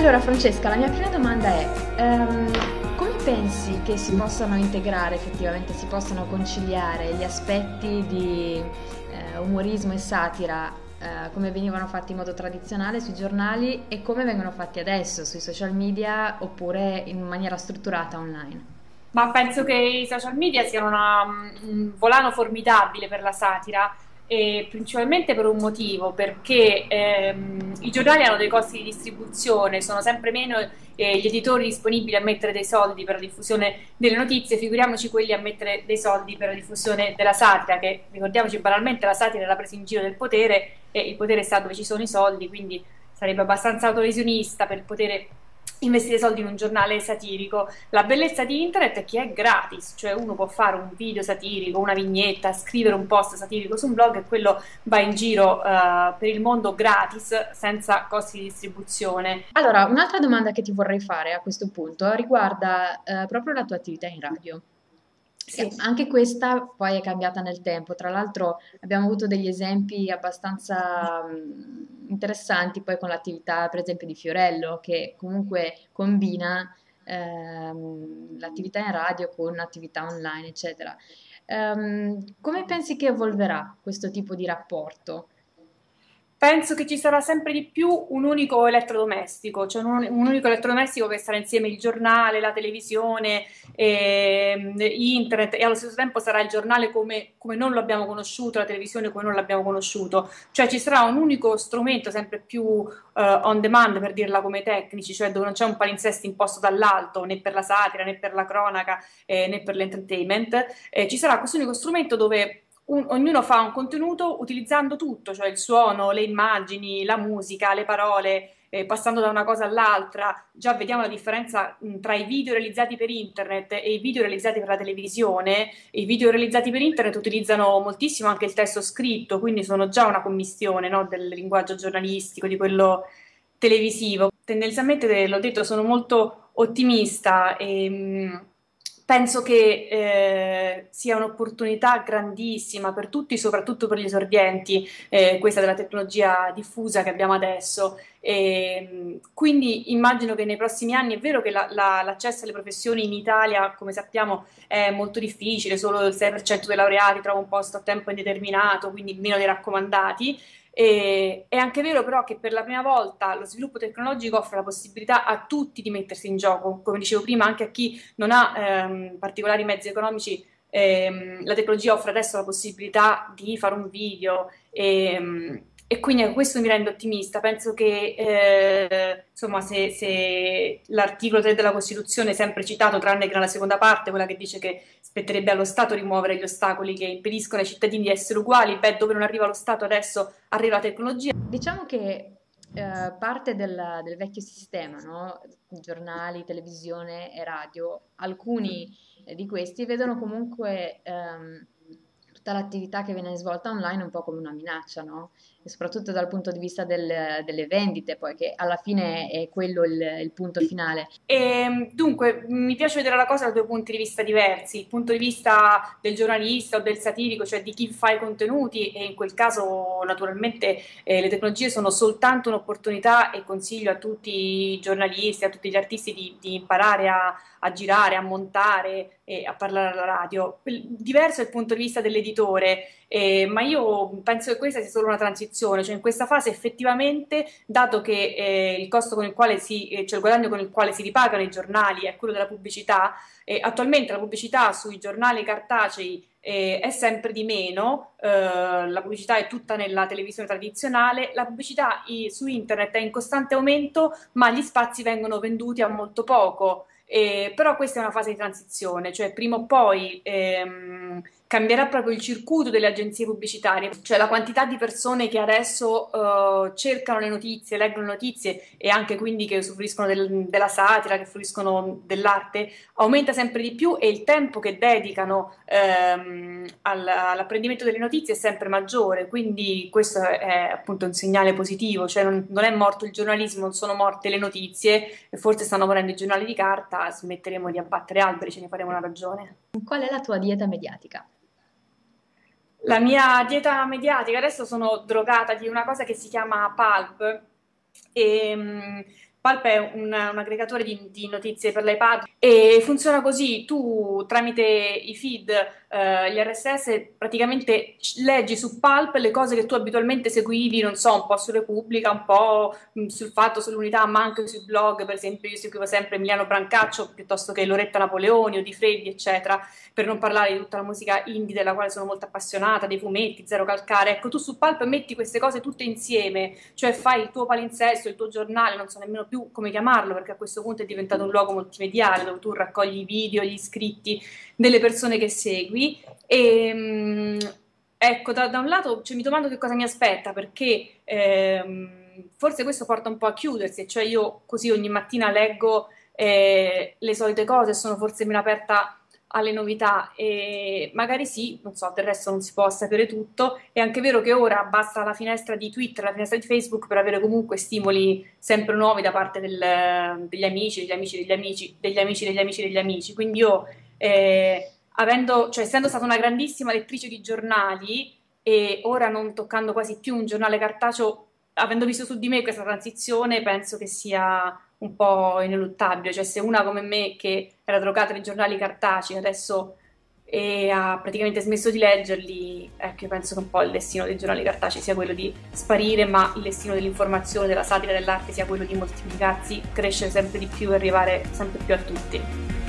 Allora Francesca, la mia prima domanda è, ehm, come pensi che si possano integrare effettivamente, si possano conciliare gli aspetti di eh, umorismo e satira eh, come venivano fatti in modo tradizionale sui giornali e come vengono fatti adesso sui social media oppure in maniera strutturata online? Ma penso che i social media siano una, un volano formidabile per la satira e principalmente per un motivo, perché ehm, i giornali hanno dei costi di distribuzione, sono sempre meno eh, gli editori disponibili a mettere dei soldi per la diffusione delle notizie, figuriamoci quelli a mettere dei soldi per la diffusione della satira, che ricordiamoci banalmente la satira è la presa in giro del potere e il potere sta dove ci sono i soldi, quindi sarebbe abbastanza autolesionista per poter investire soldi in un giornale satirico. La bellezza di internet è che è gratis, cioè uno può fare un video satirico, una vignetta, scrivere un post satirico su un blog e quello va in giro uh, per il mondo gratis, senza costi di distribuzione. Allora, un'altra domanda che ti vorrei fare a questo punto riguarda uh, proprio la tua attività in radio. Sì. Anche questa poi è cambiata nel tempo, tra l'altro abbiamo avuto degli esempi abbastanza interessanti poi con l'attività per esempio di Fiorello che comunque combina ehm, l'attività in radio con l'attività online eccetera. Um, come pensi che evolverà questo tipo di rapporto? Penso che ci sarà sempre di più un unico elettrodomestico, cioè un, un unico elettrodomestico che sarà insieme il giornale, la televisione, eh, internet e allo stesso tempo sarà il giornale come, come, non lo abbiamo conosciuto, la televisione come non l'abbiamo conosciuto, cioè ci sarà un unico strumento sempre più uh, on demand per dirla come tecnici, cioè dove non c'è un palinsesto imposto dall'alto né per la satira né per la cronaca eh, né per l'entertainment, eh, ci sarà questo unico strumento dove un, ognuno fa un contenuto utilizzando tutto, cioè il suono, le immagini, la musica, le parole, eh, passando da una cosa all'altra. Già vediamo la differenza mh, tra i video realizzati per internet e i video realizzati per la televisione. I video realizzati per internet utilizzano moltissimo anche il testo scritto, quindi sono già una commistione no, del linguaggio giornalistico, di quello televisivo. Tendenzialmente, l'ho detto, sono molto ottimista e mh, penso che eh, sia un'opportunità grandissima per tutti, soprattutto per gli esordienti, eh, questa della tecnologia diffusa che abbiamo adesso. E, quindi immagino che nei prossimi anni è vero che la, la, l'accesso alle professioni in Italia, come sappiamo, è molto difficile, solo il 6% dei laureati trova un posto a tempo indeterminato, quindi meno dei raccomandati. E, è anche vero però che per la prima volta lo sviluppo tecnologico offre la possibilità a tutti di mettersi in gioco, come dicevo prima, anche a chi non ha ehm, particolari mezzi economici. Ehm, la tecnologia offre adesso la possibilità di fare un video e, e quindi questo mi rende ottimista. Penso che eh, insomma, se, se, l'articolo 3 della Costituzione, sempre citato, tranne che nella seconda parte, quella che dice che spetterebbe allo Stato rimuovere gli ostacoli che impediscono ai cittadini di essere uguali, beh, dove non arriva lo Stato adesso arriva la tecnologia. Diciamo che eh, parte del, del, vecchio sistema, no? giornali, televisione e radio, alcuni eh, di questi vedono comunque ehm, tutta l'attività che viene svolta online un po' come una minaccia, no? E soprattutto dal punto di vista del, delle vendite, poi che alla fine è quello il, il punto finale. E, ehm, dunque, mi piace vedere la cosa da due punti di vista diversi, il punto di vista del giornalista o del satirico, cioè di chi fa i contenuti e in quel caso naturalmente eh, le tecnologie sono soltanto un'opportunità e consiglio a tutti i giornalisti, a tutti gli artisti di, di imparare a, a girare, a montare e a parlare alla radio. Diverso è il punto di vista dell'editore, eh, ma io penso che questa sia solo una transizione, cioè in questa fase effettivamente, dato che eh, il costo con il quale si, eh, cioè il guadagno con il quale si ripagano i giornali è quello della pubblicità, attualmente la pubblicità sui giornali cartacei eh, è sempre di meno, eh, la pubblicità è tutta nella televisione tradizionale, la pubblicità i, su internet è in costante aumento, ma gli spazi vengono venduti a molto poco. Eh, però questa è una fase di transizione, cioè prima o poi ehm, cambierà proprio il circuito delle agenzie pubblicitarie, cioè la quantità di persone che adesso uh, cercano le notizie, leggono le notizie e anche quindi che usufruiscono del, della satira, che fruiscono dell'arte, aumenta sempre di più e il tempo che dedicano um, all, all'apprendimento delle notizie è sempre maggiore, quindi questo è appunto un segnale positivo, cioè non, non è morto il giornalismo, non sono morte le notizie forse stanno morendo i giornali di carta, smetteremo di abbattere alberi, ce ne faremo una ragione. Qual è la tua dieta mediatica? La mia dieta mediatica, adesso sono drogata di una cosa che si chiama Pulp e Pulp è un, un aggregatore di, di, notizie per l'iPad e funziona così, tu tramite i feed, eh, gli RSS, praticamente leggi su Pulp le cose che tu abitualmente seguivi, non so, un po' su Repubblica, un po' mm, sul fatto, sull'unità, ma anche sui blog, per esempio io seguivo sempre Emiliano Brancaccio piuttosto che Loretta Napoleoni o Di Freddi, eccetera, per non parlare di tutta la musica indie della quale sono molto appassionata, dei fumetti, Zero Calcare, ecco, tu su Pulp metti queste cose tutte insieme, cioè fai il tuo palinsesto, il tuo giornale, non so nemmeno più come chiamarlo, perché a questo punto è diventato un luogo multimediale dove tu raccogli i video, gli iscritti delle persone che segui. E, ehm, ecco, da, da un lato cioè, mi domando che cosa mi aspetta, perché ehm, forse questo porta un po' a chiudersi, cioè io così ogni mattina leggo eh, le solite cose, sono forse meno aperta alle novità e magari sì, non so, del resto non si può sapere tutto. È anche vero che ora basta la finestra di Twitter, la finestra di Facebook per avere comunque stimoli sempre nuovi da parte del, degli amici, degli amici, degli amici, degli amici, degli amici, degli amici. Quindi io, eh, avendo, cioè, essendo stata una grandissima lettrice di giornali e ora non toccando quasi più un giornale cartaceo, avendo visto su di me questa transizione, penso che sia un po' ineluttabile, cioè se una come me che era drogata nei giornali cartacei adesso e ha praticamente smesso di leggerli, ecco io penso che un po' il destino dei giornali cartacei sia quello di sparire, ma il destino dell'informazione, della satira, dell'arte sia quello di moltiplicarsi, crescere sempre di più e arrivare sempre più a tutti.